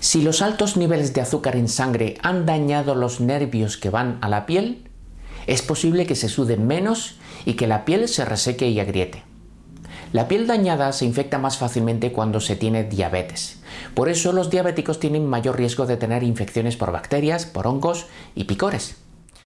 Si los altos niveles de azúcar en sangre han dañado los nervios que van a la piel, es posible que se suden menos y que la piel se reseque y agriete. La piel dañada se infecta más fácilmente cuando se tiene diabetes. Por eso los diabéticos tienen mayor riesgo de tener infecciones por bacterias, por hongos y picores.